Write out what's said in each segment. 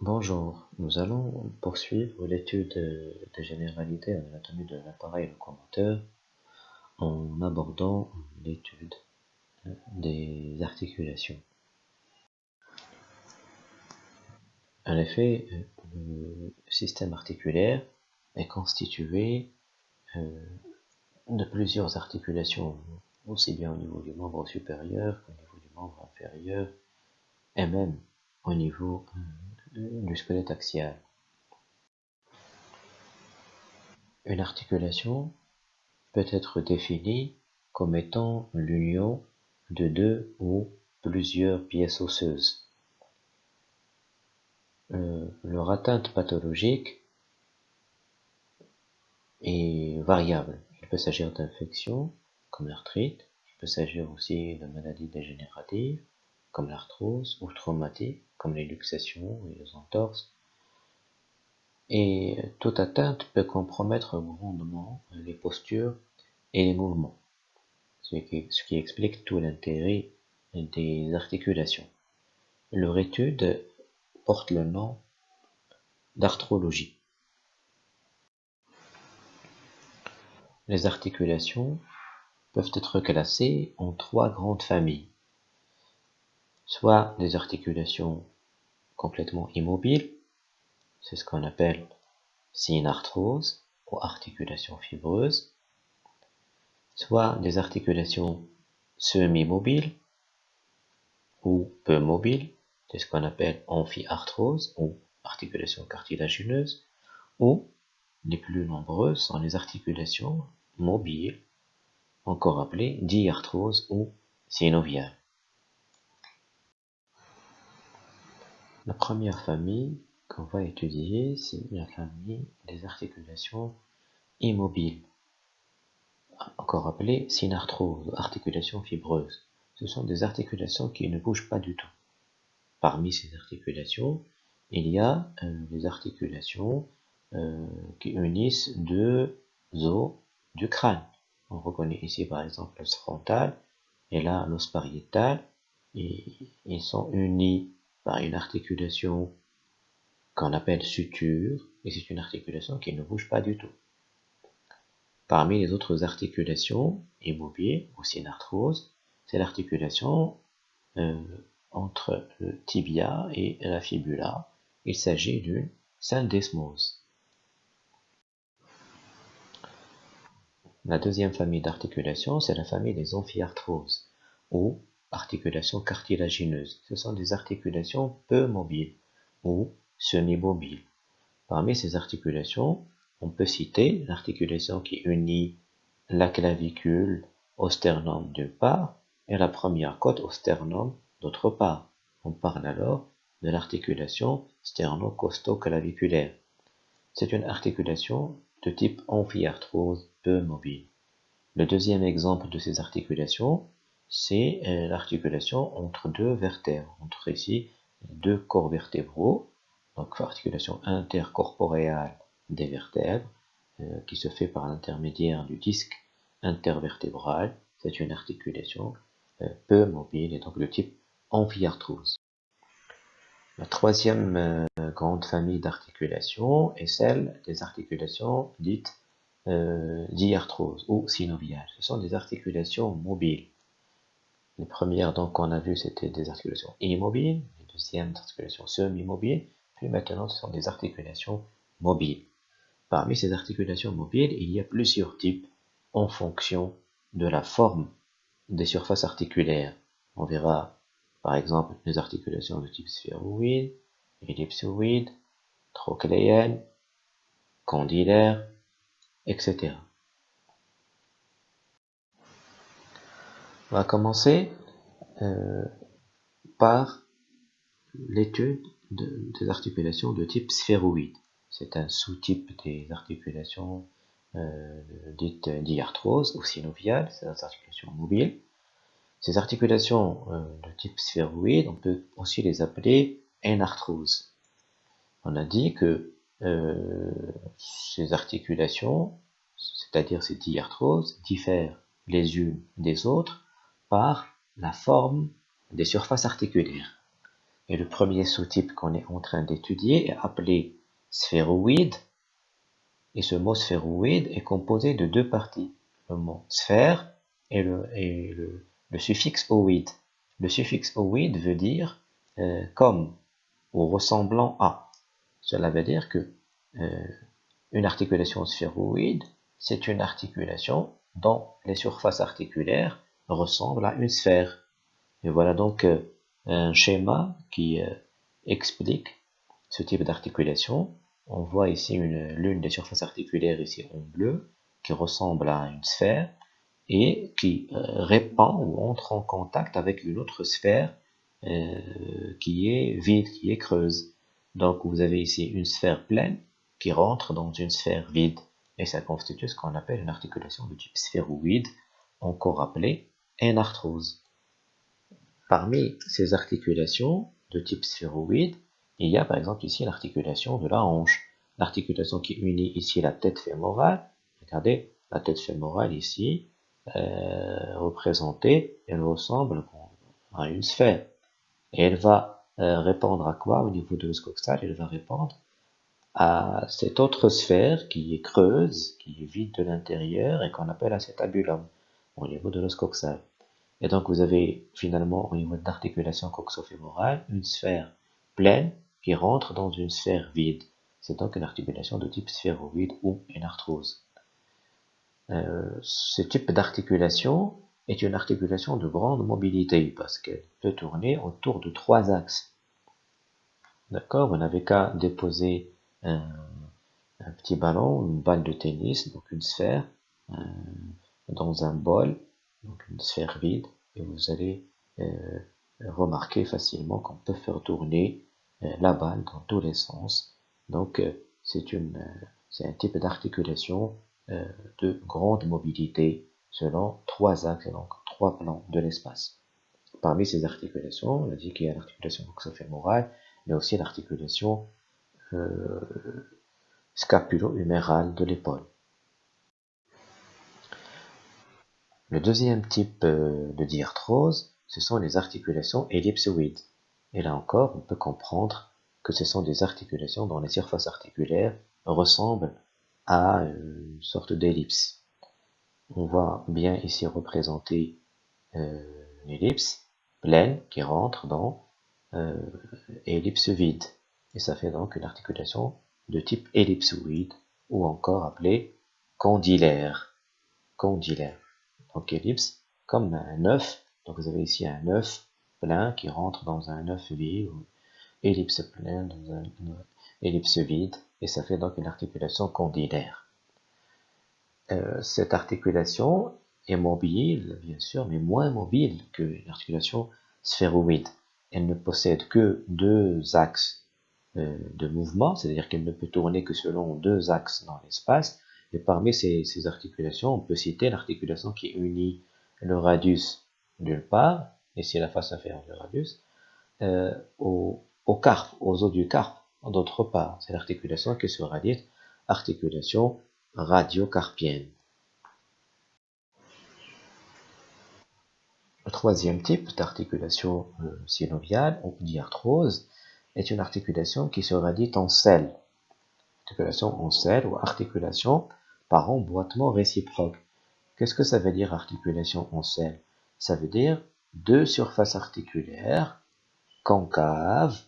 Bonjour, nous allons poursuivre l'étude des généralités en anatomie de l'appareil locomoteur en abordant l'étude des articulations. En effet, le système articulaire est constitué euh, de plusieurs articulations, aussi bien au niveau du membre supérieur qu'au niveau du membre inférieur, et même au niveau euh, du squelette axial. Une articulation peut être définie comme étant l'union de deux ou plusieurs pièces osseuses. Euh, leur atteinte pathologique est variable. Il peut s'agir d'infections comme l'arthrite, il peut s'agir aussi de maladies dégénératives comme l'arthrose ou traumatiques comme les luxations et les entorses. Et toute atteinte peut compromettre grandement les postures et les mouvements, ce qui, explique tout l'intérêt des articulations. Leur étude porte le nom d'arthrologie. Les articulations peuvent être classées en trois grandes familles, soit des articulations complètement immobiles, c'est ce qu'on appelle synarthrose ou articulation fibreuse, soit des articulations semi-mobiles ou peu mobiles, c'est ce qu'on appelle amphiarthrose ou articulation cartilagineuse, ou les plus nombreuses sont les articulations mobiles, encore appelées diarthrose ou synoviale. La première famille qu'on va étudier, c'est la famille des articulations immobiles, encore appelées synarthrose, articulations fibreuses. Ce sont des articulations qui ne bougent pas du tout. Parmi ces articulations, il y a euh, des articulations euh, qui unissent deux os du crâne. On reconnaît ici par exemple l'os frontal et là l'os pariétal ils sont unis une articulation qu'on appelle suture, et c'est une articulation qui ne bouge pas du tout. Parmi les autres articulations immobiles, aussi une arthrose, c'est l'articulation euh, entre le tibia et la fibula. Il s'agit d'une syndesmose. La deuxième famille d'articulations, c'est la famille des amphiarthroses, ou articulations cartilagineuses. Ce sont des articulations peu mobiles ou semi-mobiles. Parmi ces articulations, on peut citer l'articulation qui unit la clavicule au sternum d'une part et la première côte au sternum d'autre part. On parle alors de l'articulation sterno-costo-claviculaire. C'est une articulation de type amphiarthrose peu mobile. Le deuxième exemple de ces articulations c'est euh, l'articulation entre deux vertèbres, entre ici deux corps vertébraux, donc articulation intercorporeale des vertèbres, euh, qui se fait par l'intermédiaire du disque intervertébral. C'est une articulation euh, peu mobile et donc de type amphiarthrose. La troisième grande famille d'articulations est celle des articulations dites diarthrose ou synoviales. Ce sont des articulations mobiles les premières donc qu'on a vues c'était des articulations immobiles, les deuxièmes des articulations semi-mobiles, puis maintenant ce sont des articulations mobiles. Parmi ces articulations mobiles, il y a plusieurs types en fonction de la forme des surfaces articulaires. On verra par exemple les articulations de type sphéroïde, ellipsoïde, trochléenne, condylaire, etc. On va commencer euh, par l'étude des articulations de type sphéroïde. C'est un sous-type des articulations euh, dites diarthrose ou synoviales, c'est des articulations mobiles. Ces articulations euh, de type sphéroïde, on peut aussi les appeler énarthrose. On a dit que ces articulations, c'est-à-dire ces diarthroses, diffèrent les unes des autres par la forme des surfaces articulaires. Et le premier sous-type qu'on est en train d'étudier est appelé sphéroïde. Et ce mot sphéroïde est composé de deux parties. Le mot sphère et le, suffixe oïde. Le suffixe oïde veut dire euh, comme ou ressemblant à. Cela veut dire que euh, une articulation sphéroïde, c'est une articulation dont les surfaces articulaires ressemblent à une sphère. Et voilà donc euh, un schéma qui euh, explique ce type d'articulation. On voit ici l'une des surfaces articulaires ici en bleu qui ressemble à une sphère et qui euh, répand ou entre en contact avec une autre sphère qui est vide, qui est creuse. Donc vous avez ici une sphère pleine qui rentre dans une sphère vide et ça constitue ce qu'on appelle une articulation de type sphéroïde, encore appelée énarthrose. Parmi ces articulations de type sphéroïde, il y a par exemple ici l'articulation de la hanche, l'articulation qui unit ici la tête fémorale. Regardez, la tête fémorale ici, euh, représentée, elle ressemble à une sphère. Et elle va euh, répondre à quoi au niveau de l'oscoxtale Elle va répondre à cette autre sphère qui est creuse, qui est vide de l'intérieur et qu'on appelle acétabulum au niveau de l'os coxal. Et donc vous avez finalement au niveau de l'articulation coxofémorale une sphère pleine qui rentre dans une sphère vide. C'est donc une articulation de type sphéroïde ou une arthrose. Euh, ce type d'articulation est une articulation de grande mobilité parce qu'elle peut tourner autour de trois axes. D'accord? Vous n'avez qu'à déposer un, petit ballon, une balle de tennis, donc une sphère, dans un bol, donc une sphère vide, et vous allez euh, remarquer facilement qu'on peut faire tourner euh, la balle dans tous les sens. Donc c'est une c'est un type d'articulation de grande mobilité selon trois axes, donc trois plans de l'espace. Parmi ces articulations, on a dit qu'il y a l'articulation coxofémorale, mais aussi l'articulation euh, scapulo-humérale de l'épaule. Le deuxième type euh, de diarthrose, ce sont les articulations ellipsoïdes. Et là encore, on peut comprendre que ce sont des articulations dont les surfaces articulaires ressemblent à une sorte d'ellipse. On voit bien ici représenter euh, une ellipse pleine qui rentre dans euh, ellipse vide. Et ça fait donc une articulation de type ellipsoïde ou encore appelée. Condylaire. Donc ellipse comme un œuf. Donc vous avez ici un œuf plein qui rentre dans un œuf vide ellipse pleine dans un ellipse vide et ça fait donc une articulation condylaire. Euh, cette articulation est mobile, bien sûr, mais moins mobile que l'articulation sphéroïde. Elle ne possède que deux axes euh, de mouvement, c'est-à-dire qu'elle ne peut tourner que selon deux axes dans l'espace. Et parmi ces, articulations, on peut citer l'articulation qui unit le radius d'une part, c'est la face inférieure du radius, euh, au, au, carpe, aux os du carpe d'autre part. C'est l'articulation qui sera dite articulation radiocarpienne. Le troisième type d'articulation euh, synoviale ou diarthrose est une articulation qui sera dite en selle. Articulation en selle ou articulation par emboîtement réciproque. Qu'est-ce que ça veut dire articulation en selle Ça veut dire deux surfaces articulaires concaves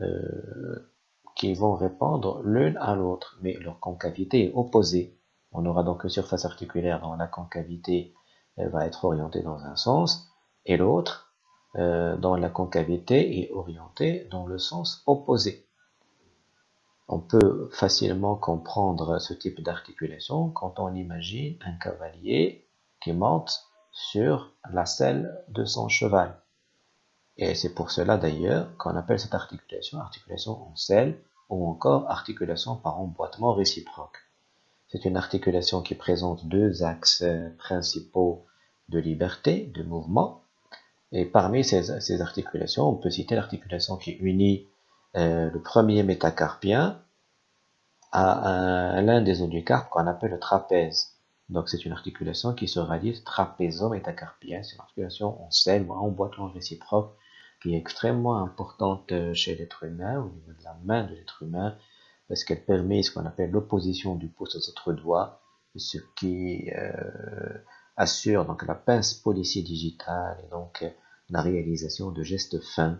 euh, qui vont répondre l'une à l'autre, mais leur concavité est opposée. On aura donc une surface articulaire dont la concavité va être orientée dans un sens, et l'autre euh, dans la concavité est orientée dans le sens opposé. On peut facilement comprendre ce type d'articulation quand on imagine un cavalier qui monte sur la selle de son cheval. Et c'est pour cela d'ailleurs qu'on appelle cette articulation articulation en selle ou encore articulation par emboîtement réciproque. C'est une articulation qui présente deux axes principaux de liberté, de mouvement, et parmi ces, articulations, on peut citer l'articulation qui unit euh, le premier métacarpien à, l'un des oducarpes qu'on appelle le trapèze. Donc c'est une articulation qui se rallie trapézo-métacarpienne. C'est une articulation en selle ou en boîte réciproque qui est extrêmement importante chez l'être humain, au niveau de la main de l'être humain, parce qu'elle permet ce qu'on appelle l'opposition du pouce aux autres doigts, ce qui euh, assure donc la pince policier digitale et donc la réalisation de gestes fins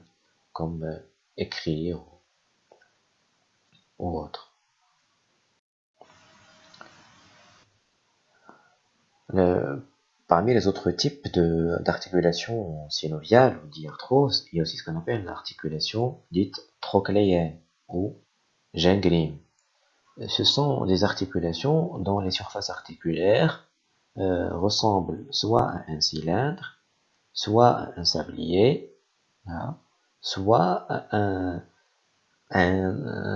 comme euh, écrire ou autre. parmi les autres types d'articulation synoviale ou diarthrose, il y a aussi ce qu'on appelle l'articulation dite trochléenne ou gingrim. Ce sont des articulations dont les surfaces articulaires euh, ressemblent soit à un cylindre, soit à un sablier, hein, soit un,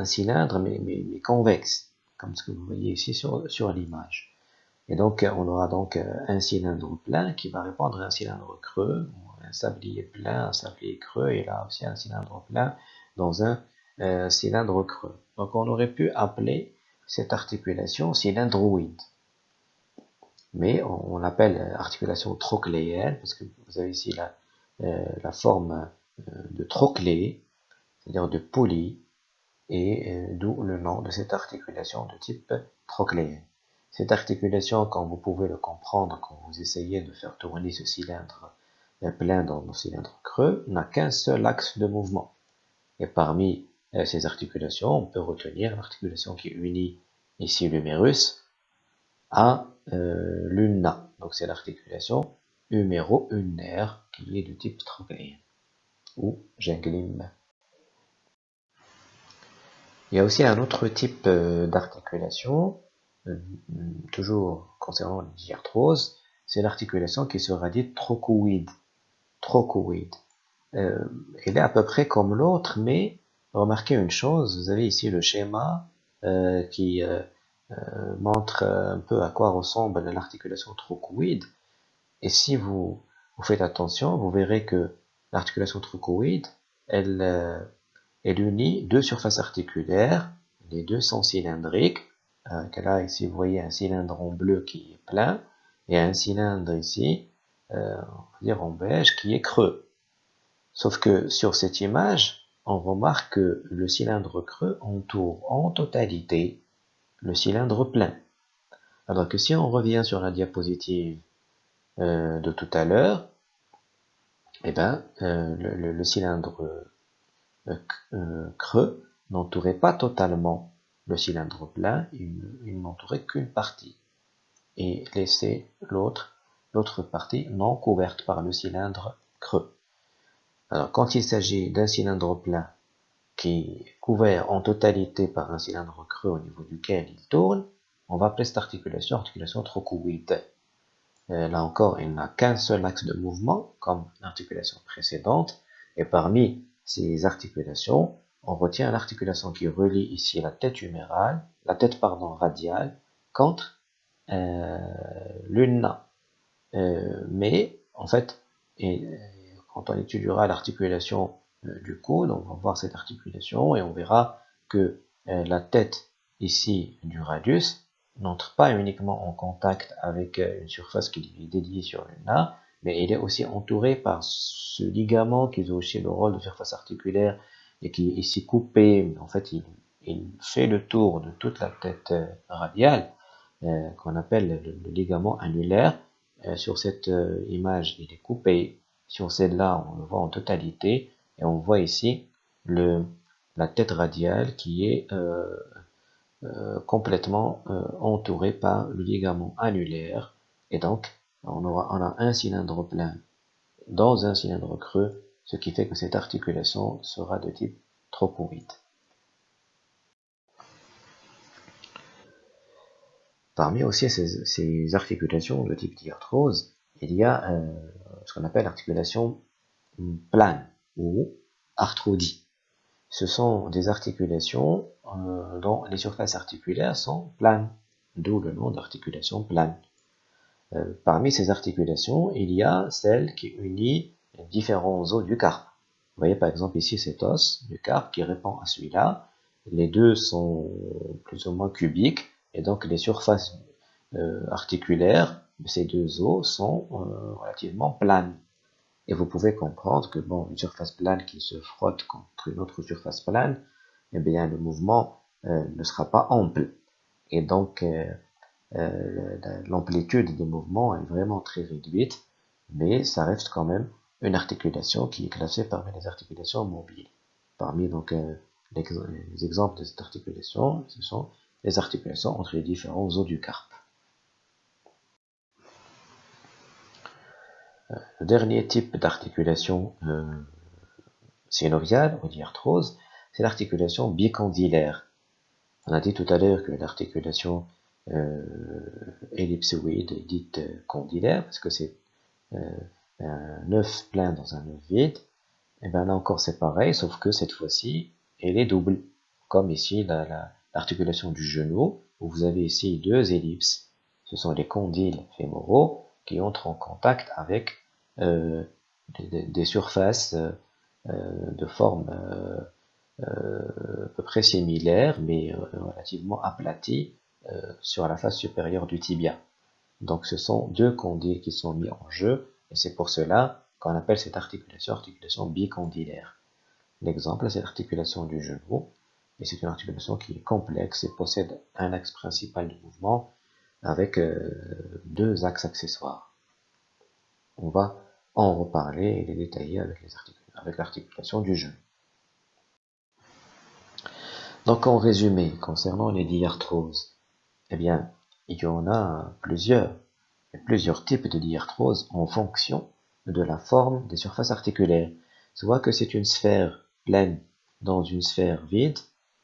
cylindre mais, convexe, comme ce que vous voyez ici sur, l'image. Et donc on aura donc un cylindre plein qui va répondre à un cylindre creux, un sablier plein, un sablier creux, et là aussi un cylindre plein dans un euh, cylindre creux. Donc on aurait pu appeler cette articulation cylindroïde. Mais on, l'appelle articulation trochléenne parce que vous avez ici la, euh, forme euh, de trochlée, c'est-à-dire de poulie, et d'où le nom de cette articulation de type trochléenne. Cette articulation, quand vous pouvez le comprendre, quand vous essayez de faire tourner ce cylindre plein dans le cylindre creux, n'a qu'un seul axe de mouvement. Et parmi euh, ces articulations, on peut retenir l'articulation qui unit ici l'humérus à euh. Donc c'est l'articulation huméro-ulnaire qui est de type trochléen ou ginglim. Il y a aussi un autre type euh, d'articulation, toujours concernant la diarthrose, c'est l'articulation qui sera dite trochoïde. Trochoïde. elle est à peu près comme l'autre, mais remarquez une chose, vous avez ici le schéma euh, qui euh, euh, montre un peu à quoi ressemble l'articulation trochoïde. Et si vous, vous faites attention, vous verrez que l'articulation trochoïde, elle, elle unit deux surfaces articulaires, les deux sont cylindriques. là, ici, vous voyez un cylindre en bleu qui est plein, et un cylindre ici, on va dire en beige, qui est creux. Sauf que sur cette image, on remarque que le cylindre creux entoure en totalité le cylindre plein. Alors que si on revient sur la diapositive euh, de tout à l'heure, eh ben, euh, le, cylindre euh, creux n'entourait pas totalement le cylindre plein, il, n'entourait qu'une partie et laissait l'autre l'autre partie non couverte par le cylindre creux. Alors, quand il s'agit d'un cylindre plein qui est couvert en totalité par un cylindre creux au niveau duquel il tourne, on va appeler cette articulation articulation trochoïde. Euh, là encore, il n'a qu'un seul axe de mouvement, comme l'articulation précédente, et parmi ces articulations, on retient l'articulation qui relie ici la tête humérale, la tête pardon radiale, contre euh, l'ulna. Euh, mais en fait, et, quand on étudiera l'articulation euh, du coude, on va voir cette articulation et on verra que euh, la tête ici du radius n'entre pas uniquement en contact avec euh, une surface qui est dédiée sur l'ulna, mais il est aussi entouré par ce ligament qui joue aussi le rôle de surface articulaire et qui est ici coupé. En fait, il, fait le tour de toute la tête radiale, qu'on appelle le, ligament annulaire. sur cette image, il est coupé sur celle-là, on le voit en totalité, et on voit ici le, la tête radiale qui est euh, complètement euh, entourée par le ligament annulaire, et donc on, aura, a un cylindre plein dans un cylindre creux, ce qui fait que cette articulation sera de type trochoïde. Parmi aussi ces, articulations de type diarthrose, il y a euh, ce qu'on appelle l'articulation plane ou arthrodie. Ce sont des articulations euh, dont les surfaces articulaires sont planes, d'où le nom d'articulation plane. Euh, parmi ces articulations, il y a celle qui unit différents os du carpe. Vous voyez par exemple ici cet os du carpe qui répond à celui-là. Les deux sont plus ou moins cubiques et donc les surfaces articulaires ces deux os sont euh, relativement planes. Et vous pouvez comprendre que bon, une surface plane qui se frotte contre une autre surface plane, eh bien le mouvement euh, ne sera pas ample. Et donc euh, euh, l'amplitude des mouvements est vraiment très réduite, mais ça reste quand même une articulation qui est classée parmi les articulations mobiles. Parmi donc les exemples de cette articulation, ce sont les articulations entre les différents os du carpe. Le dernier type d'articulation euh, synoviale ou diarthrose, c'est l'articulation bicondylaire. On a dit tout à l'heure que l'articulation euh, ellipsoïde est dite condylaire parce que c'est euh, un œuf plein dans un œuf vide. Et bien là encore c'est pareil, sauf que cette fois-ci elle est double, comme ici l'articulation du genou, où vous avez ici deux ellipses. Ce sont les condyles fémoraux qui entrent en contact avec euh, des, surfaces euh, de forme euh, à peu près similaire, mais relativement aplaties sur la face supérieure du tibia. Donc ce sont deux condyles qui sont mis en jeu, et c'est pour cela qu'on appelle cette articulation articulation bicondylaire. L'exemple, c'est l'articulation du genou, et c'est une articulation qui est complexe et possède un axe principal de mouvement avec euh, deux axes accessoires. On va en reparler et les détailler avec l'articulation du genou. Donc en résumé, concernant les diarthroses, eh bien, il y en a plusieurs, plusieurs types de diarthroses en fonction de la forme des surfaces articulaires. Soit que c'est une sphère pleine dans une sphère vide,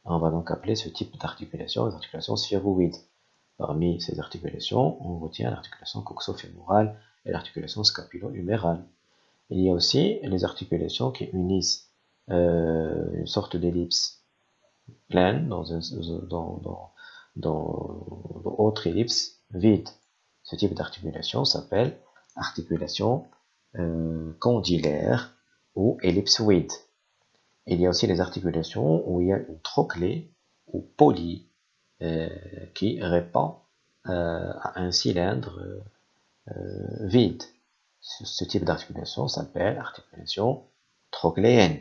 on va donc appeler ce type d'articulation les articulations sphéroïdes. Parmi ces articulations, on retient l'articulation coxofémorale et l'articulation scapulo-humérale. Il y a aussi les articulations qui unissent euh, une sorte d'ellipse pleine dans, dans, autre ellipse vide. Ce type d'articulation s'appelle articulation euh, condylaire ou ellipsoïde. Il y a aussi les articulations où il y a une trochlée ou poly qui répond euh, à un cylindre euh, vide. Ce, type d'articulation s'appelle articulation trochléenne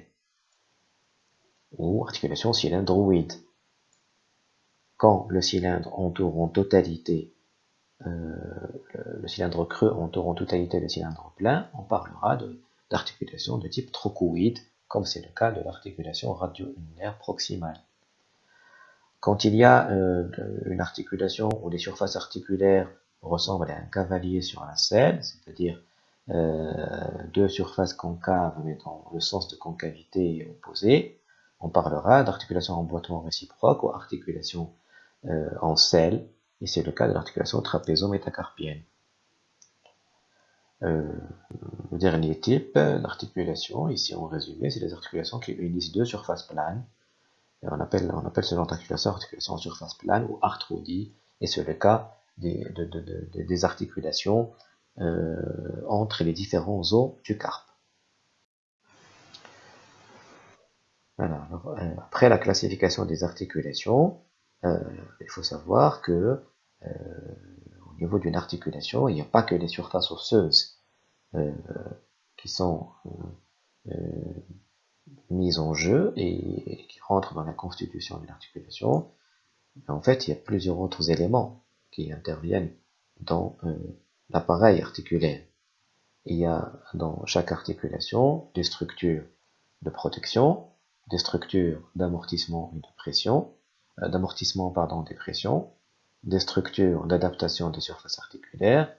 ou articulation cylindroïde. Quand le cylindre entoure en totalité le, cylindre creux entoure en totalité le cylindre plein, on parlera d'articulation de, type trochoïde comme c'est le cas de l'articulation radio-ulnaire proximale. Quand il y a euh, une articulation où les surfaces articulaires ressemblent à un cavalier sur la selle, c'est-à-dire euh, deux surfaces concaves mais dans le sens de concavité opposé, on parlera d'articulation en boitement réciproque ou articulation euh, en selle, et c'est le cas de l'articulation trapézo-métacarpienne. Le dernier type d'articulation, ici en résumé, c'est les articulations qui unissent deux surfaces planes. On, appelle, on appelle ce genre d'articulation articulation en surface plane ou arthrodie, et c'est le cas des, articulations euh, entre les différents os du carpe. Euh, après la classification des articulations, il faut savoir que niveau d'une articulation, il n'y a pas que les surfaces osseuses euh, qui sont euh, euh, mises en jeu et, qui rentrent dans la constitution d'une articulation. En fait, il y a plusieurs autres éléments qui interviennent dans l'appareil articulaire. Il y a dans chaque articulation des structures de protection, des structures d'amortissement et de pression, d'amortissement pardon, des pressions, des structures d'adaptation des surfaces articulaires,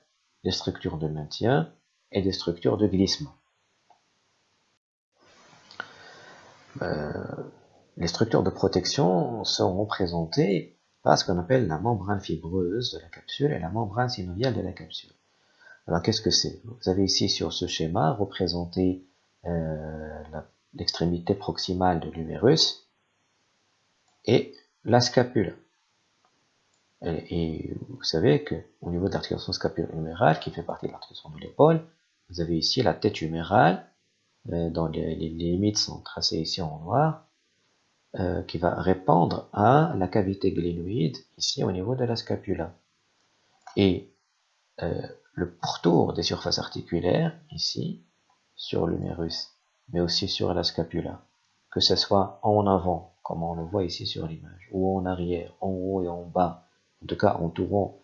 des structures de maintien et des structures de glissement. Euh, les structures de protection sont représentées par ce qu'on appelle la membrane fibreuse de la capsule et la membrane synoviale de la capsule. Alors qu'est-ce que c'est? Vous avez ici sur ce schéma représenté euh, l'extrémité proximale de l'humérus et la scapule. Et, vous savez qu'au niveau de l'articulation scapula-humérale, qui fait partie de l'articulation de l'épaule, vous avez ici la tête humérale, euh, dont les, limites sont tracées ici en noir, euh, qui va répondre à la cavité glénoïde, ici au niveau de la scapula. Et euh, le pourtour des surfaces articulaires, ici, sur l'humérus, mais aussi sur la scapula, que ce soit en avant, comme on le voit ici sur l'image, ou en arrière, en haut et en bas, en tout cas entourant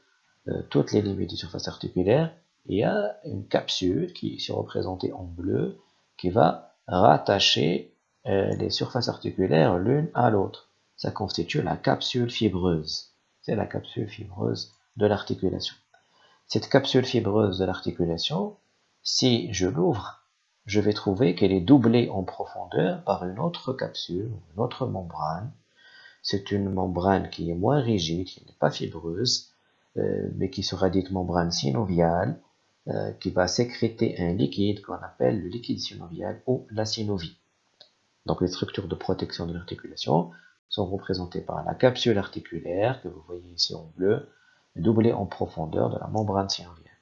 euh, toutes les limites de surface articulaire, il y a une capsule qui est représentée en bleu, qui va rattacher euh, les surfaces articulaires l'une à l'autre. Ça constitue la capsule fibreuse. C'est la capsule fibreuse de l'articulation. Cette capsule fibreuse de l'articulation, si je l'ouvre, je vais trouver qu'elle est doublée en profondeur par une autre capsule, une autre membrane. C'est une membrane qui est moins rigide, qui n'est pas fibreuse, euh, mais qui sera dite membrane synoviale, euh, qui va sécréter un liquide qu'on appelle le liquide synovial ou la synovie. Donc les structures de protection de l'articulation sont représentées par la capsule articulaire que vous voyez ici en bleu, doublée en profondeur de la membrane synoviale.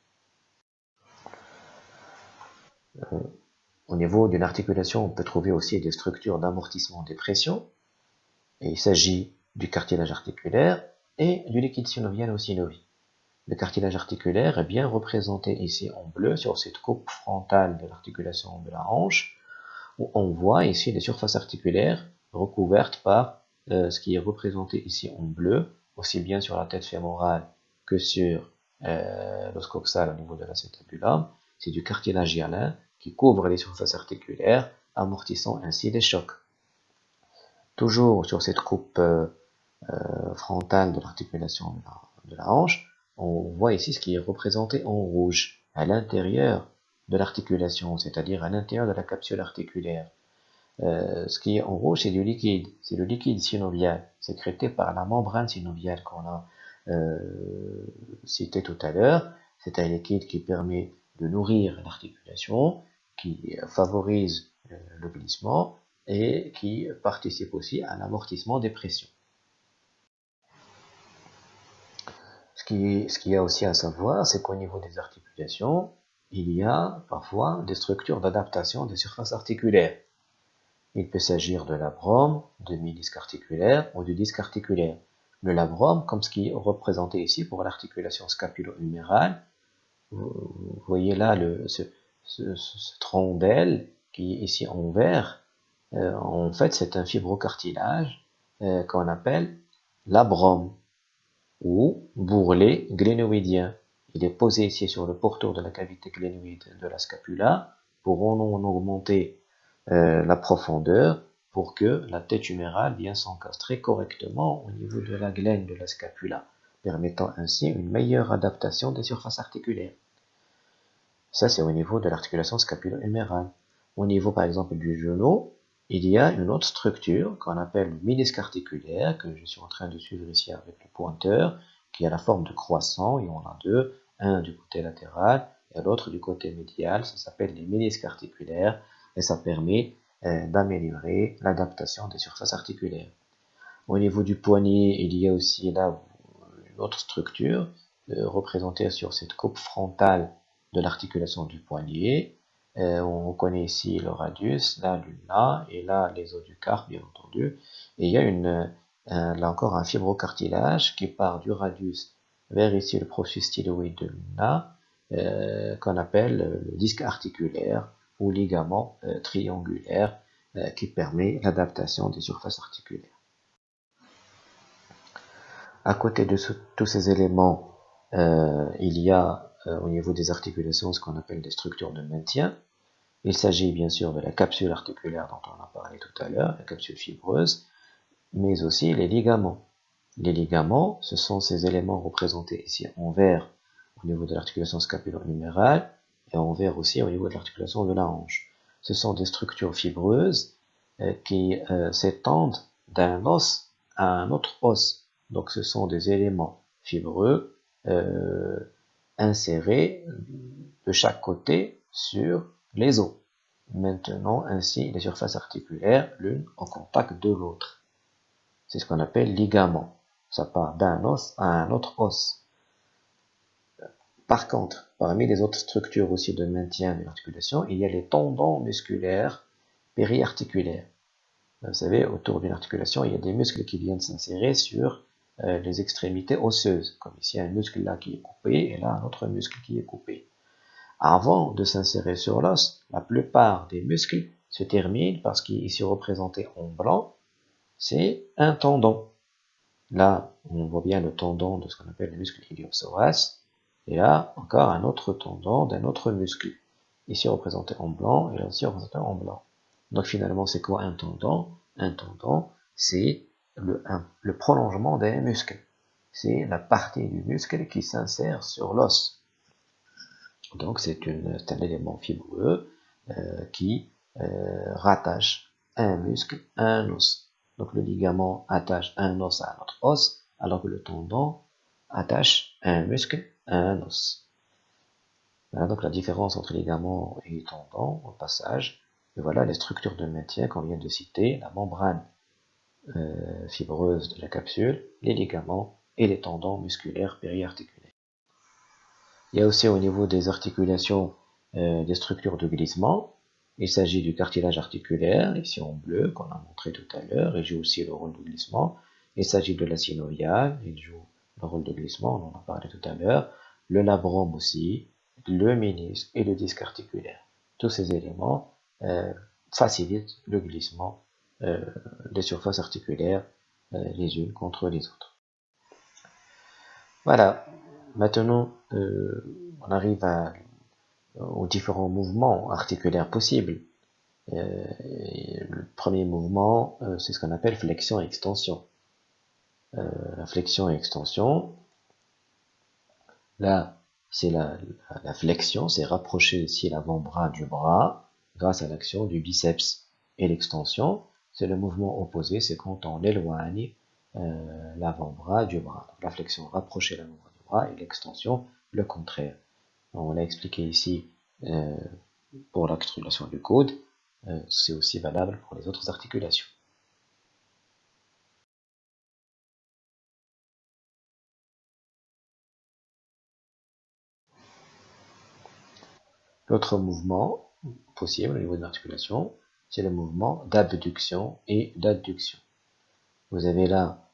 Euh, au niveau d'une articulation, on peut trouver aussi des structures d'amortissement des pressions. Il s'agit du cartilage articulaire et du liquide synovial ou synovie. Le cartilage articulaire est bien représenté ici en bleu sur cette coupe frontale de l'articulation de la hanche, où on voit ici les surfaces articulaires recouvertes par euh, ce qui est représenté ici en bleu, aussi bien sur la tête fémorale que sur euh, l'os coxal au niveau de l'acétabulum. C'est du cartilage hyalin qui couvre les surfaces articulaires, amortissant ainsi les chocs. Toujours sur cette coupe euh, frontale de l'articulation de la hanche, on voit ici ce qui est représenté en rouge à l'intérieur de l'articulation, c'est-à-dire à, l'intérieur de la capsule articulaire. Euh, ce qui est en rouge, c'est du liquide, c'est le liquide synovial, sécrété par la membrane synoviale qu'on a euh, cité tout à l'heure. C'est un liquide qui permet de nourrir l'articulation, qui favorise euh, glissement et qui participe aussi à l'amortissement des pressions. Ce qu'il y a aussi à savoir, c'est qu'au niveau des articulations, il y a parfois des structures d'adaptation des surfaces articulaires. Il peut s'agir de labrome, de ménisque articulaire ou du disque articulaire. Le labrome, comme ce qui est représenté ici pour l'articulation scapulo-humérale, vous voyez là ce, d'aile qui est ici en vert, euh, en fait c'est un fibrocartilage euh, qu'on appelle labrome ou bourrelet glénoïdien. Il est posé ici sur le pourtour de la cavité glénoïde de la scapula pour en augmenter euh, la profondeur pour que la tête humérale vienne s'encastrer correctement au niveau de la glène de la scapula, permettant ainsi une meilleure adaptation des surfaces articulaires. Ça, c'est au niveau de l'articulation scapulo-humérale. Au niveau, par exemple, du genou, il y a une autre structure qu'on appelle le ménisque articulaire, que je suis en train de suivre ici avec le pointeur, qui a la forme de croissant, et on a deux, un du côté latéral et l'autre du côté médial, ça s'appelle les ménisques articulaires, et ça permet euh, d'améliorer l'adaptation des surfaces articulaires. Au niveau du poignet, il y a aussi là une autre structure euh, représentée sur cette coupe frontale de l'articulation du poignet, euh, on connaît ici le radius, là l'ulna, et là les os du carpe, bien entendu. Et il y a là encore un fibrocartilage qui part du radius vers ici le processus styloïde de l'ulna, euh, qu'on appelle le disque articulaire ou ligament euh, triangulaire, qui permet l'adaptation des surfaces articulaires. À côté de tous ces éléments, il y a au niveau des articulations ce qu'on appelle des structures de maintien. Il s'agit bien sûr de la capsule articulaire dont on a parlé tout à l'heure, la capsule fibreuse, mais aussi les ligaments. Les ligaments, ce sont ces éléments représentés ici en vert au niveau de l'articulation scapulo-humérale et en vert aussi au niveau de l'articulation de la hanche. Ce sont des structures fibreuses euh, qui euh, s'étendent d'un os à un autre os. Donc ce sont des éléments fibreux euh, insérés de chaque côté sur les os, maintenant ainsi les surfaces articulaires l'une au contact de l'autre. C'est ce qu'on appelle ligament. Ça part d'un os à un autre os. Par contre, parmi les autres structures aussi de maintien de l'articulation, il y a les tendons musculaires périarticulaires. Vous savez, autour d'une articulation, il y a des muscles qui viennent s'insérer sur euh, les extrémités osseuses. Comme ici, un muscle là qui est coupé et là un autre muscle qui est coupé. Avant de s'insérer sur l'os, la plupart des muscles se terminent parce qu'ici représenté en blanc, c'est un tendon. Là, on voit bien le tendon de ce qu'on appelle le muscle iliopsoas. Et là, encore un autre tendon d'un autre muscle. Ici représenté en blanc et là aussi représenté en blanc. Donc finalement, c'est quoi un tendon? Un tendon, c'est le, le prolongement d'un muscle. C'est la partie du muscle qui s'insère sur l'os. Donc c'est un élément fibreux euh, qui euh, rattache un muscle à un os. Donc le ligament attache un os à un autre os, alors que le tendon attache un muscle à un os. Voilà donc la différence entre ligament et tendon au passage. Et voilà les structures de maintien qu'on vient de citer, la membrane euh, fibreuse de la capsule, les ligaments et les tendons musculaires périarticulaires. Il y a aussi au niveau des articulations euh, des structures de glissement. Il s'agit du cartilage articulaire, ici en bleu, qu'on a montré tout à l'heure, il joue aussi le rôle de glissement. Il s'agit de la synoviale, il joue le rôle de glissement, on en a parlé tout à l'heure. Le labrum aussi, le ménisque et le disque articulaire. Tous ces éléments euh, facilitent le glissement euh, des surfaces articulaires les unes contre les autres. Voilà, Maintenant, euh, on arrive aux différents mouvements articulaires possibles. Euh, le premier mouvement, euh, c'est ce qu'on appelle flexion-extension. la flexion et extension, là, c'est la, la, flexion, c'est rapprocher ici l'avant-bras du bras grâce à l'action du biceps. Et l'extension, c'est le mouvement opposé, c'est quand on éloigne l'avant-bras du bras. la flexion, rapprocher l'avant-bras et l'extension le contraire. On l'a expliqué ici euh, pour l'articulation du coude, euh, c'est aussi valable pour les autres articulations. L'autre mouvement possible au niveau de l'articulation, c'est le mouvement d'abduction et d'adduction. Vous avez là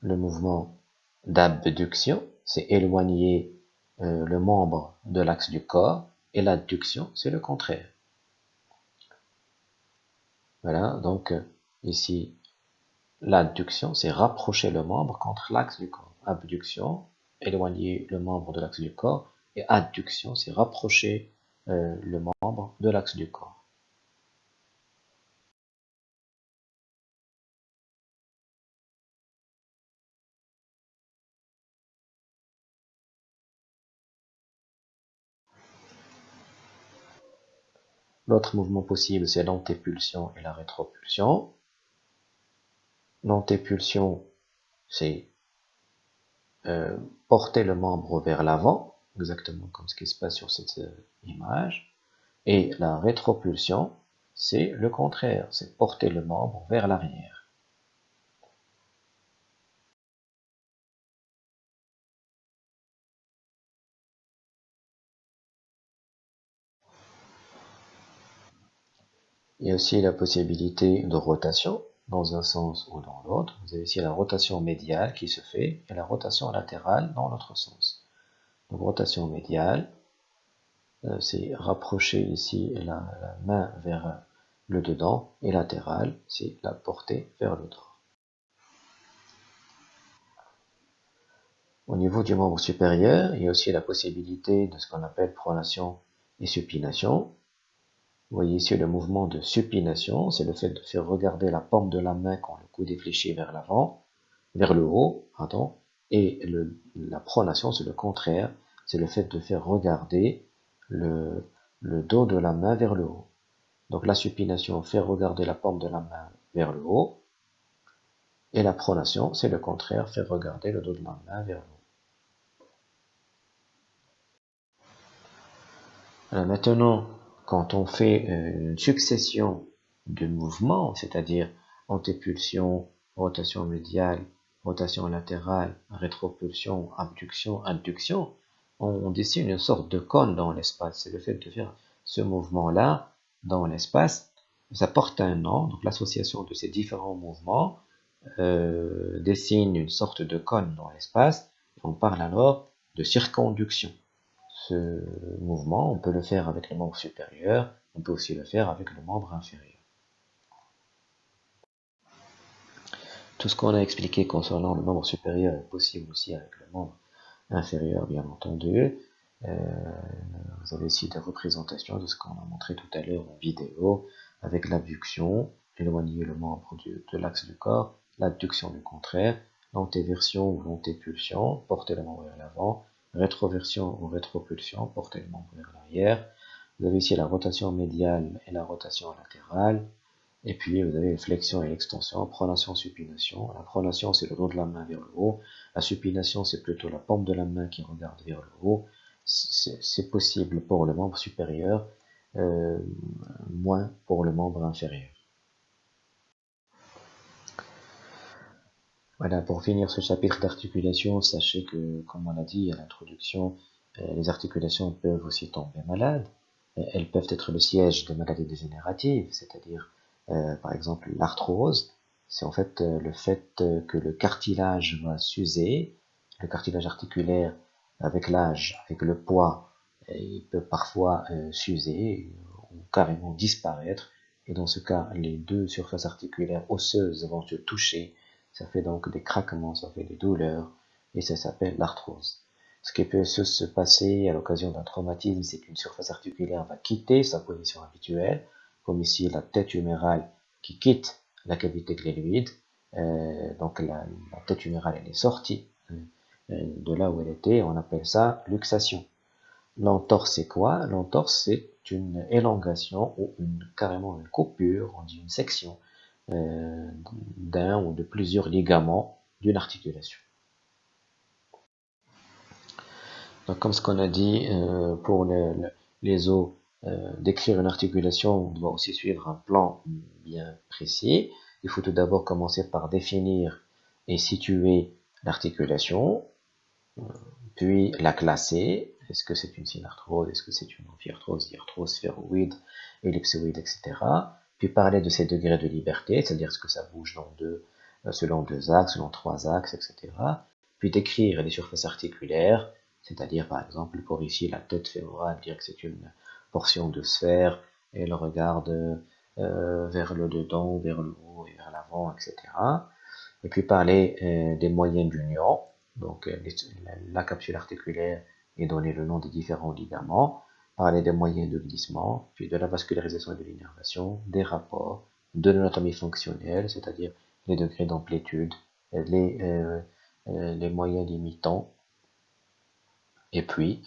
le mouvement d'abduction, c'est éloigner euh, le membre de l'axe du corps, et l'adduction, c'est le contraire. Voilà, donc euh, ici, l'adduction, c'est rapprocher le membre contre l'axe du corps. Abduction, éloigner le membre de l'axe du corps, et adduction, c'est rapprocher euh, le membre de l'axe du corps. L'autre mouvement possible, c'est l'antépulsion et la rétropulsion. L'antépulsion, c'est euh, porter le membre vers l'avant, exactement comme ce qui se passe sur cette euh, image. Et la rétropulsion, c'est le contraire, c'est porter le membre vers l'arrière. Il y a aussi la possibilité de rotation dans un sens ou dans l'autre. Vous avez ici la rotation médiale qui se fait et la rotation latérale dans l'autre sens. Donc rotation médiale, euh, c'est rapprocher ici la, main vers le dedans et latérale, c'est la porter vers le. Au niveau du membre supérieur, il y a aussi la possibilité de ce qu'on appelle pronation et supination. Vous voyez ici le mouvement de supination, c'est le fait de faire regarder la paume de la main quand le coude est fléchi vers l'avant, vers le haut, pardon, et la pronation, c'est le contraire, c'est le fait de faire regarder le, le dos de la main vers le haut. Donc la supination fait regarder la paume de la main vers le haut, et la pronation, c'est le contraire, faire regarder le dos de la main vers le haut. Alors maintenant, quand on fait euh, une succession de mouvements, c'est-à-dire antépulsion, rotation médiale, rotation latérale, rétropulsion, abduction, adduction, on dessine une sorte de cône dans l'espace. C'est le fait de faire ce mouvement-là dans l'espace. Ça porte un nom, donc l'association de ces différents mouvements euh, dessine une sorte de cône dans l'espace. On parle alors de circonduction. Ce mouvement, on peut le faire avec le membre supérieur, on peut aussi le faire avec le membre inférieur. Tout ce qu'on a expliqué concernant le membre supérieur est possible aussi avec le membre inférieur, bien entendu. Euh, vous avez ici des représentations de ce qu'on a montré tout à l'heure en vidéo, avec l'abduction, éloigner le membre de l'axe du corps, l'abduction du contraire, l'antéversion ou l'antépulsion, porter le membre vers l'avant, rétroversion ou rétropulsion, porter le membre vers l'arrière. Vous avez ici la rotation médiale et la rotation latérale, et puis, vous avez flexion et l'extension, pronation, supination. La pronation, c'est le dos de la main vers le haut. La supination, c'est plutôt la paume de la main qui regarde vers le haut. C'est possible pour le membre supérieur, euh, moins pour le membre inférieur. Voilà, pour finir ce chapitre d'articulation, sachez que, comme on l'a dit à l'introduction, euh, les articulations peuvent aussi tomber malades. Euh, elles peuvent être le siège de maladies dégénératives, c'est-à-dire euh, par exemple, l'arthrose, c'est en fait le fait que le cartilage va s'user, le cartilage articulaire avec l'âge, avec le poids, il peut parfois s'user ou carrément disparaître. Et dans ce cas, les deux surfaces articulaires osseuses vont se toucher. Ça fait donc des craquements, ça fait des douleurs, et ça s'appelle l'arthrose. Ce qui peut se passer à l'occasion d'un traumatisme, c'est qu'une surface articulaire va quitter sa position habituelle, comme ici la tête humérale qui quitte la cavité glénoïde. Euh, donc la, tête humérale elle est sortie euh, euh, de là où elle était, on appelle ça luxation. L'entorse c'est quoi? L'entorse c'est une élongation ou une, carrément une coupure, on dit une section d'un ou de plusieurs ligaments d'une articulation. Donc comme ce qu'on a dit pour les os euh, d'écrire une articulation, on doit aussi suivre un plan bien précis. Il faut tout d'abord commencer par définir et situer l'articulation, euh, puis la classer. Est-ce que c'est une synarthrose, est-ce que c'est une amphiarthrose, diarthrose, sphéroïde, ellipsoïde, etc. Puis parler de ces degrés de liberté, c'est-à-dire ce que ça bouge dans deux, euh, selon deux axes, selon trois axes, etc. Puis décrire les surfaces articulaires, c'est-à-dire par exemple pour ici la tête fémorale, dire que c'est une portion de sphère, elle regarde euh, vers le dedans, vers le haut et vers l'avant, etc. Et puis parler euh, des moyens d'union, donc la, capsule articulaire et donner le nom des différents ligaments, parler des moyens de glissement, puis de la vascularisation et de l'innervation, des rapports, de l'anatomie fonctionnelle, c'est-à-dire les degrés d'amplitude, les, les moyens limitants, et puis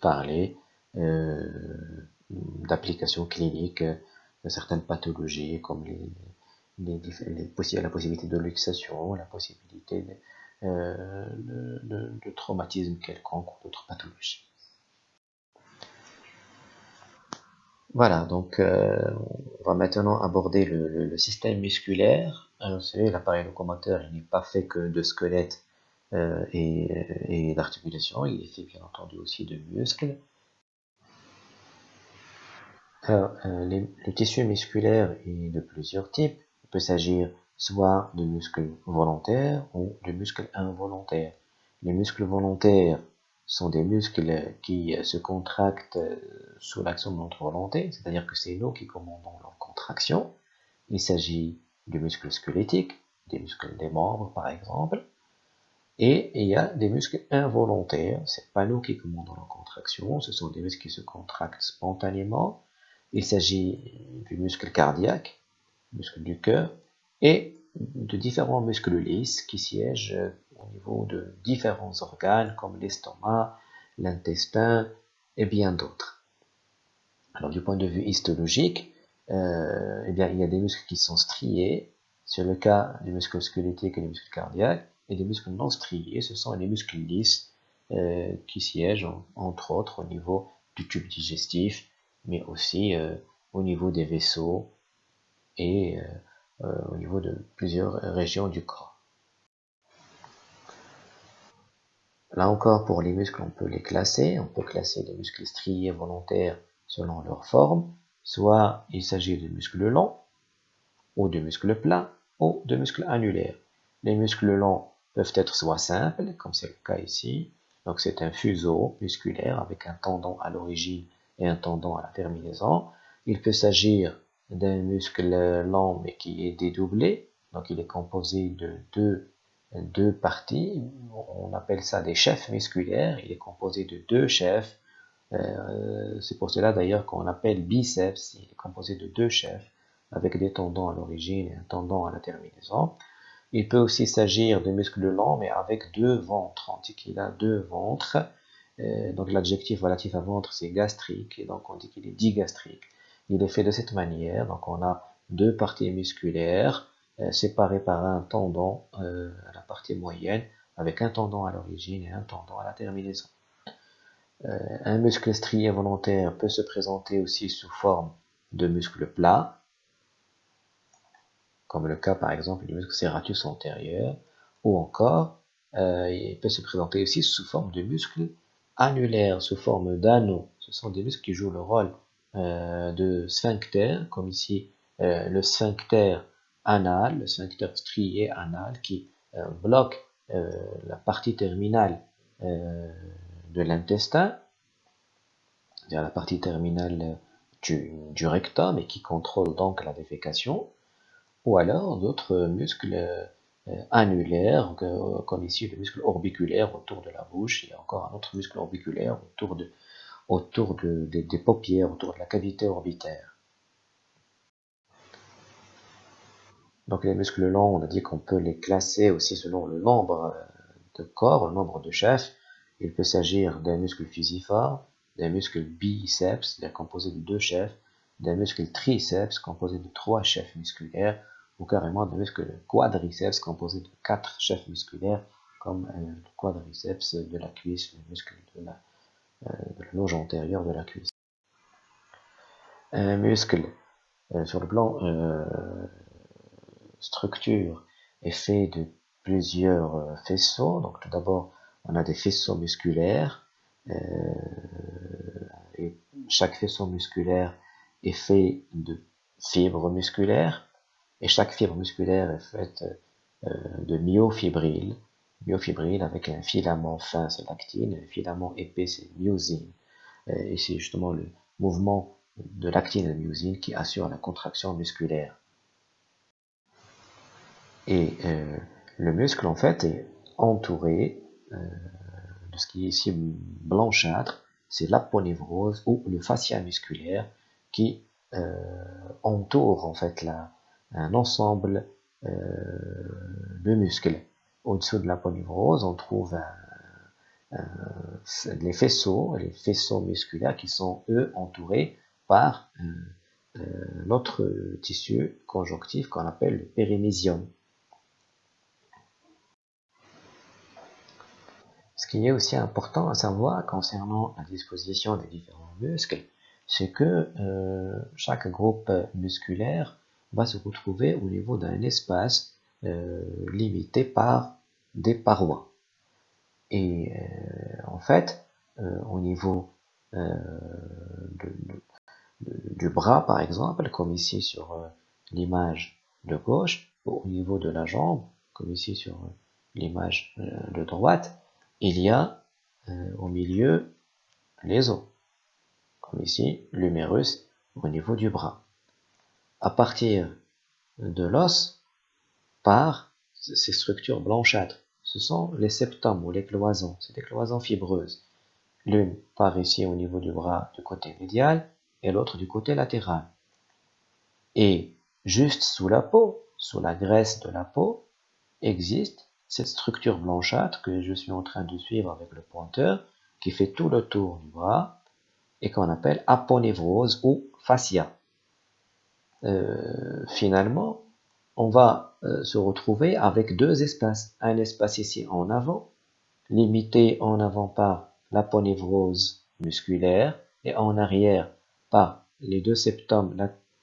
parler euh, d'applications cliniques de certaines pathologies comme la possibilité de luxation, la possibilité euh, de, traumatisme quelconque ou d'autres pathologies. Voilà, donc euh, on va maintenant aborder le, système musculaire. vous savez, l'appareil locomoteur, n'est pas fait que de squelette et, et d'articulation, il est fait bien entendu aussi de muscles. Alors, euh, le tissu musculaire est de plusieurs types. Il peut s'agir soit de muscles volontaires ou de muscles involontaires. Les muscles volontaires sont des muscles qui se contractent sous l'action de notre volonté, c'est-à-dire que c'est nous qui commandons leur contraction. Il s'agit du muscle squelettique, des muscles des membres par exemple. Et il y a des muscles involontaires, c'est pas nous qui commandons leur contraction, ce sont des muscles qui se contractent spontanément il s'agit du muscle cardiaque, muscle du cœur, et de différents muscles lisses qui siègent au niveau de différents organes comme l'estomac, l'intestin et bien d'autres. Alors du point de vue histologique, euh, eh bien, il y a des muscles qui sont striés, c'est le cas du muscle squelettique et du muscle cardiaque, et des muscles non striés, ce sont les muscles lisses euh, qui siègent entre autres au niveau du tube digestif, mais aussi euh, au niveau des vaisseaux et au niveau de plusieurs régions du corps. Là encore, pour les muscles, on peut les classer. On peut classer les muscles striés volontaires selon leur forme. Soit il s'agit de muscles longs, ou de muscles plats, ou de muscles annulaires. Les muscles longs peuvent être soit simples, comme c'est le cas ici, Donc c'est un fuseau musculaire avec un tendon à l'origine et un tendon à la terminaison. Il peut s'agir d'un muscle lent mais qui est dédoublé. Donc il est composé de deux, deux parties. On appelle ça des chefs musculaires. Il est composé de deux chefs. Euh, c'est pour cela d'ailleurs qu'on appelle biceps. Il est composé de deux chefs avec des tendons à l'origine et un tendon à la terminaison. Il peut aussi s'agir de muscles lents, mais avec deux ventres. On dit qu'il a deux ventres. Euh, donc l'adjectif relatif à ventre, c'est gastrique, et donc on dit qu'il est digastrique. Il est fait de cette manière, donc on a deux parties musculaires euh, séparées par un tendon euh, à la partie moyenne, avec un tendon à l'origine et un tendon à la terminaison. un muscle strié volontaire peut se présenter aussi sous forme de muscle plat, comme le cas par exemple du muscle serratus antérieur, ou encore euh, il peut se présenter aussi sous forme de muscles annulaires, sous forme d'anneaux. Ce sont des muscles qui jouent le rôle euh, de sphincter, comme ici euh, le sphincter anal, le sphincter strié anal qui bloque la partie terminale de l'intestin, c'est-à-dire la partie terminale du, rectum et qui contrôle donc la défécation. Ou alors d'autres muscles euh, annulaires, comme ici le muscle orbiculaire autour de la bouche, et encore un autre muscle orbiculaire autour, de, autour de, des paupières, autour de la cavité orbitaire. Donc les muscles longs, on a dit qu'on peut les classer aussi selon le nombre euh, de corps, le nombre de chefs. Il peut s'agir d'un muscle fusiforme, d'un muscle biceps, composé de deux chefs, d'un muscle triceps composé de trois chefs musculaires, ou carrément de muscles quadriceps composé de quatre chefs musculaires comme euh, le quadriceps de la cuisse, le muscle de la, euh, loge antérieure de la cuisse. Un muscle sur le plan structure est fait de plusieurs faisceaux. Donc tout d'abord on a des faisceaux musculaires et chaque faisceau musculaire est fait de fibres musculaires et chaque fibre musculaire est faite euh, de myofibrilles, myofibrilles avec un filament fin, c'est l'actine, un filament épais, c'est myosine. Euh, et c'est justement le mouvement de l'actine et de myosine qui assure la contraction musculaire. Et euh, le muscle, en fait, est entouré de ce qui est ici blanchâtre, c'est l'aponévrose ou le fascia musculaire qui entoure en fait la, un ensemble euh, de muscles. Au-dessous de la polyvrose, on trouve les faisceaux, les faisceaux musculaires qui sont eux entourés par euh, tissu conjonctif qu'on appelle le périmésium. Ce qui est aussi important à savoir concernant la disposition des différents muscles, c'est que euh, chaque groupe musculaire va se retrouver au niveau d'un espace euh, limité par des parois. Et euh, en fait, au niveau du bras, par exemple, comme ici sur l'image de gauche, au niveau de la jambe, comme ici sur l'image de droite, il y a au milieu les os, comme ici l'humérus au niveau du bras à partir de l'os par ces structures blanchâtres. Ce sont les septums ou les cloisons, c'est des cloisons fibreuses. L'une part ici au niveau du bras du côté médial et l'autre du côté latéral. Et juste sous la peau, sous la graisse de la peau, existe cette structure blanchâtre que je suis en train de suivre avec le pointeur, qui fait tout le tour du bras et qu'on appelle aponévrose ou fascia. Euh, finalement, on va euh, se retrouver avec deux espaces. Un espace ici en avant, limité en avant par l'aponévrose musculaire, et en arrière par les deux septums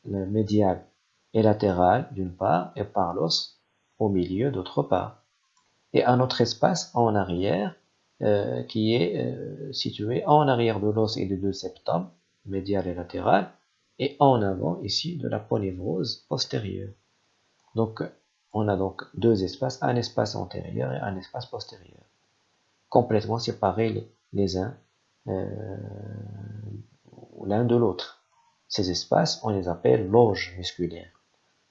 médial et latéral d'une part, et par l'os au milieu d'autre part. Et un autre espace en arrière, euh, qui est situé en arrière de l'os et des deux septums, médial et latéral, et en avant ici de la polyvrose postérieure. Donc on a donc deux espaces, un espace antérieur et un espace postérieur. complètement séparés les, uns euh, l'un de l'autre. Ces espaces, on les appelle loges musculaires.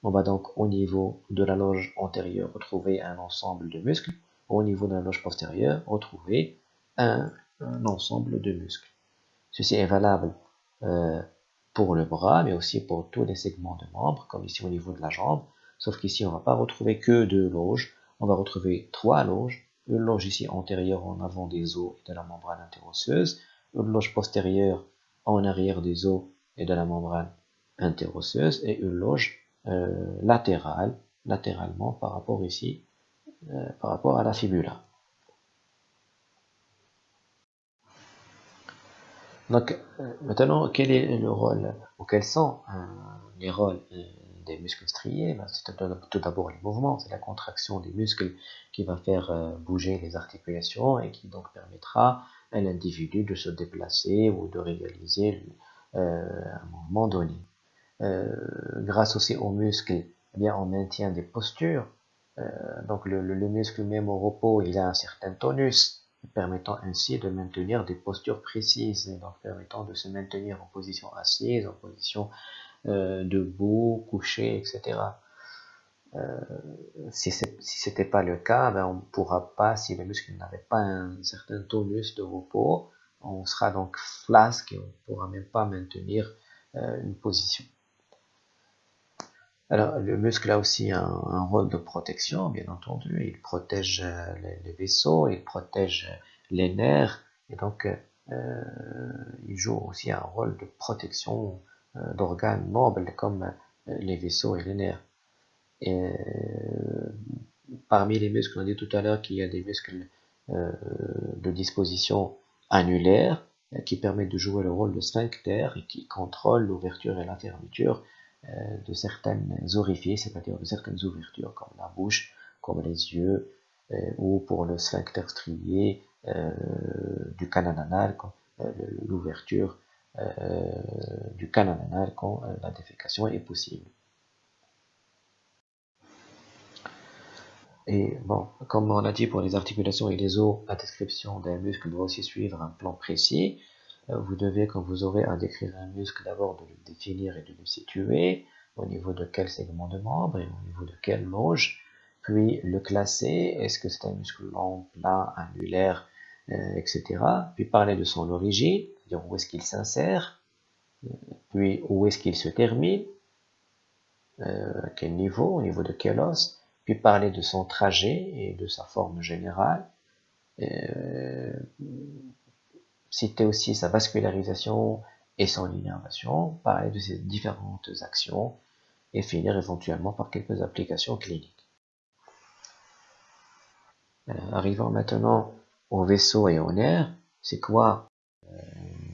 On va donc au niveau de la loge antérieure retrouver un ensemble de muscles, au niveau de la loge postérieure retrouver un, ensemble de muscles. Ceci est valable euh, pour le bras, mais aussi pour tous les segments de membres, comme ici au niveau de la jambe, sauf qu'ici on ne va pas retrouver que deux loges, on va retrouver trois loges, une loge ici antérieure en avant des os et de la membrane interosseuse, une loge postérieure en arrière des os et de la membrane interosseuse, et une loge euh, latérale, latéralement par rapport ici, euh, par rapport à la fibula. Donc, euh, maintenant, quel est le rôle, ou quels sont les rôles des muscles striés ben, C'est tout d'abord les mouvements, c'est la contraction des muscles qui va faire bouger les articulations et qui donc permettra à l'individu de se déplacer ou de réaliser un mouvement donné. Euh, grâce aussi aux muscles, eh bien, on maintient des postures. Euh, donc le, muscle même au repos, il a un certain tonus, permettant ainsi de maintenir des postures précises, et donc permettant de se maintenir en position assise, en position euh, debout, couché, etc. si ce n'était pas le cas, ben on ne pourra pas, si le muscle n'avait pas un certain tonus de repos, on sera donc flasque et on ne pourra même pas maintenir une position. Alors, le muscle a aussi un, rôle de protection, bien entendu. Il protège euh, les, vaisseaux, il protège les nerfs, et donc euh, il joue aussi un rôle de protection euh, d'organes nobles comme les vaisseaux et les nerfs. Parmi les muscles, on a dit tout à l'heure qu'il y a des muscles de disposition annulaire qui permettent de jouer le rôle de sphincter et qui contrôlent l'ouverture et la fermeture de certaines orifices, c'est-à-dire de certaines ouvertures comme la bouche, comme les yeux, euh, ou pour le sphincter strié euh, du canal anal, l'ouverture du canal anal quand la défécation est possible. Et bon, comme on a dit pour les articulations et les os, la description d'un muscle doit aussi suivre un plan précis. Euh, vous devez, quand vous aurez à décrire un muscle, d'abord de le définir et de le situer, au niveau de quel segment de membre et au niveau de quelle loge, puis le classer, est-ce que c'est un muscle long, plat, annulaire, euh, etc. Puis parler de son origine, dire où est-ce qu'il s'insère, euh, puis où est-ce qu'il se termine, à quel niveau, au niveau de quel os, puis parler de son trajet et de sa forme générale, citer aussi sa vascularisation et son innervation, parler de ses différentes actions et finir éventuellement par quelques applications cliniques. Euh, arrivons maintenant au vaisseau et au nerf. C'est quoi euh,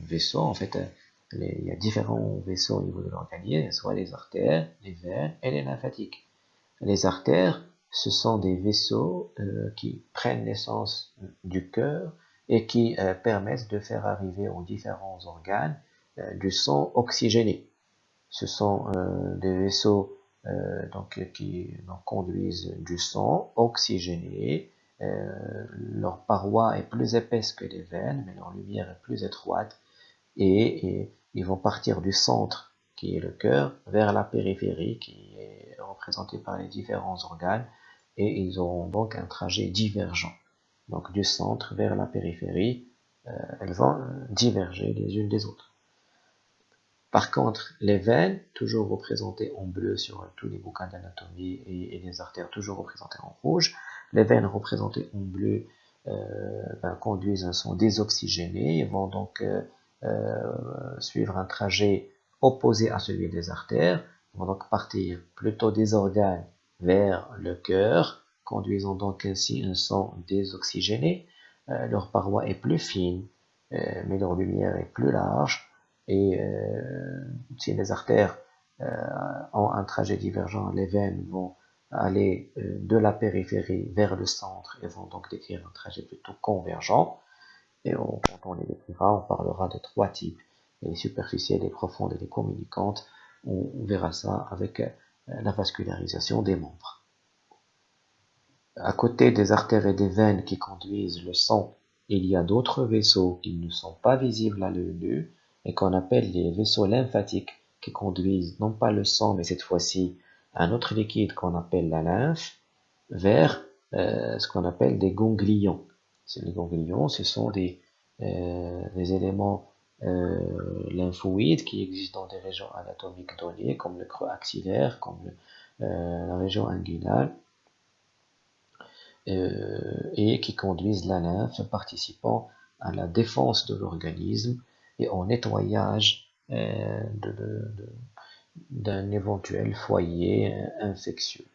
vaisseau En fait, euh, il y a différents vaisseaux au niveau de l'organisme, soit les artères, les veines et les lymphatiques. Les artères, ce sont des vaisseaux qui prennent naissance du cœur et qui euh, permettent de faire arriver aux différents organes euh, du sang oxygéné. Ce sont euh, des vaisseaux donc, qui conduisent du sang oxygéné. leur paroi est plus épaisse que les veines, mais leur lumière est plus étroite. Et, ils vont partir du centre, qui est le cœur, vers la périphérie, qui est représentée par les différents organes. Et ils auront donc un trajet divergent donc du centre vers la périphérie, euh, elles vont diverger les unes des autres. Par contre, les veines, toujours représentées en bleu sur tous les bouquins d'anatomie et, les artères toujours représentées en rouge, les veines représentées en bleu euh, ben, conduisent un son désoxygéné et vont donc euh, suivre un trajet opposé à celui des artères, vont donc partir plutôt des organes vers le cœur, conduisant donc ainsi un sang désoxygéné. Euh, leur paroi est plus fine, euh, mais leur lumière est plus large. Et euh, si les artères ont un trajet divergent, les veines vont aller de la périphérie vers le centre et vont donc décrire un trajet plutôt convergent. Et quand on les décrira, on parlera de trois types, les superficielles, les profondes et les communicantes. On verra ça avec la vascularisation des membres à côté des artères et des veines qui conduisent le sang il y a d'autres vaisseaux qui ne sont pas visibles à l'œil nu et qu'on appelle les vaisseaux lymphatiques qui conduisent non pas le sang mais cette fois-ci un autre liquide qu'on appelle la lymphe vers euh, ce qu'on appelle des ganglions. Les ganglions, ce sont des, euh, éléments euh, lymphoïdes qui existent dans des régions anatomiques données, comme le creux axillaire, comme la région inguinale, et qui conduisent la lymphe, participant à la défense de l'organisme et au nettoyage d'un éventuel foyer infectieux.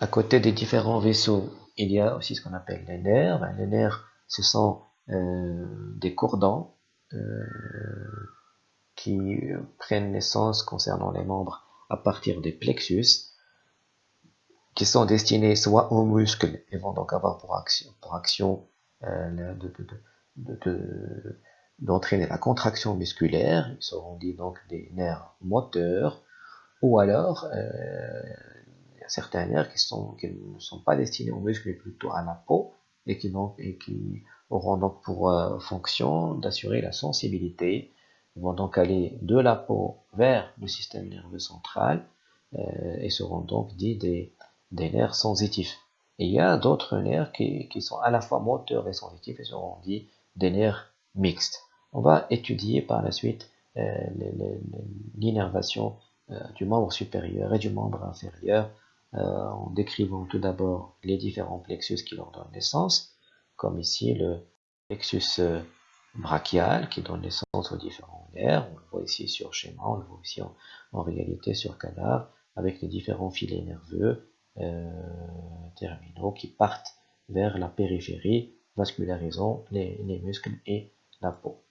À côté des différents vaisseaux, il y a aussi ce qu'on appelle les nerfs. Ben, les nerfs, ce sont euh, des cordons euh, qui prennent naissance concernant les membres à partir des plexus, qui sont destinés soit aux muscles et vont donc avoir pour action, pour action euh, d'entraîner la contraction musculaire, ils seront dits donc des nerfs moteurs, ou alors certains nerfs qui, sont, qui ne sont pas destinés aux muscles mais plutôt à la peau et qui, donc, et qui auront donc pour euh, fonction d'assurer la sensibilité. Ils vont donc aller de la peau vers le système nerveux central euh, et seront donc dits des, nerfs sensitifs. Et il y a d'autres nerfs qui, sont à la fois moteurs et sensitifs et seront dits des nerfs mixtes. On va étudier par la suite euh, l'innervation euh, du membre supérieur et du membre inférieur en décrivant tout d'abord les différents plexus qui leur donnent naissance, comme ici le plexus euh, brachial qui donne naissance aux différents nerfs, on le voit ici sur schéma, on le voit ici en, réalité sur cadavre, avec les différents filets nerveux euh, terminaux qui partent vers la périphérie, vascularisant les muscles et la peau.